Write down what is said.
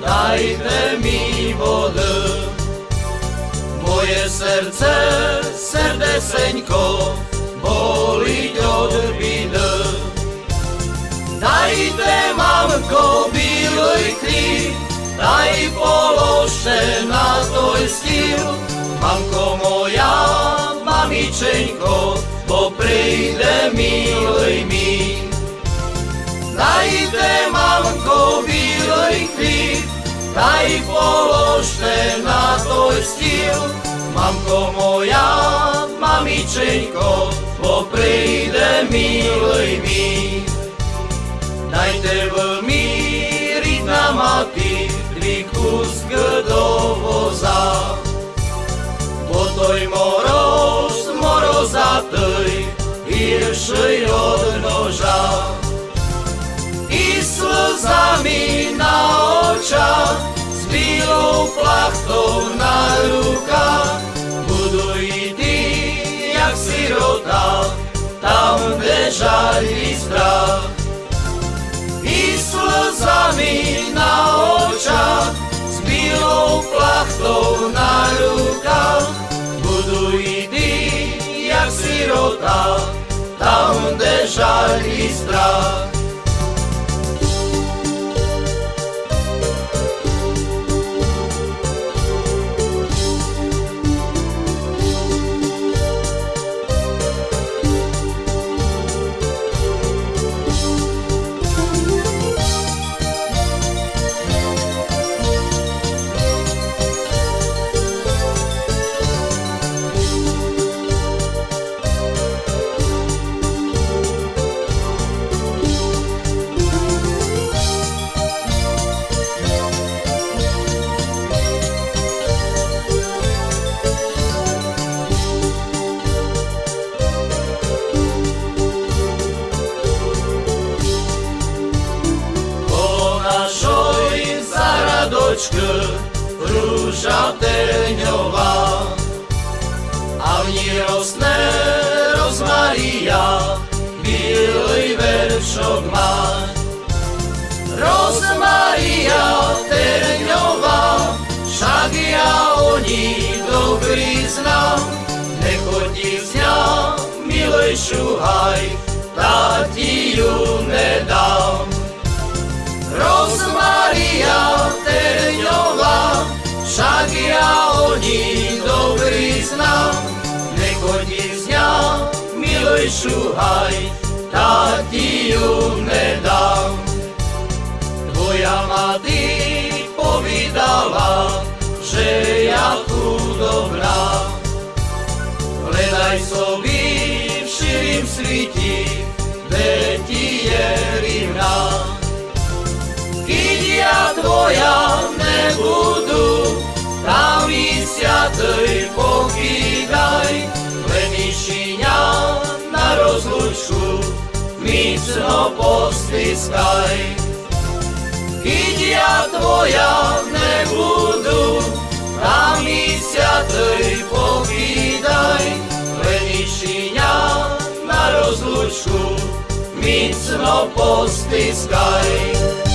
dajte mi vody. Moje serce, serdeseńko, boliť od bidy. Dajte, mamko, bílej chlíb, daj položte na tvoj stíl. Mamko moja, mamičenko, bo príde milej mi. Dajte, mamko, bílej chlíb, daj položte na tvoj stíl. Mamko moja, mamičenko, bo príde milej mi. Dajte v míriť na maty, tri kusk do voza. Bo toj moroz, morozatej, hiršej od plachtou na rukách, i ty, jak sirota, tam, kde žali strach. I slzami na očach, s bílou plachtou na rukách, i ty, jak sirota, tam, kde žali strach. Zaradočke rúža terňová a v ní rostne rozmaria, bílej veršok má. Rozmaria terňová, však ja o ní dobrý znám, nechodí z ňa, milej šuhaj, tá ti šuhaj, tá ti ju nedám. Tvoja mati povídala, že ja chudobná. Hledaj sobi v širým sviti, kde ti je micno postiskaj. Keď ja tvoja nebudu, tam i siatej pokýdaj, len išíňa na rozlučku, micno postiskaj.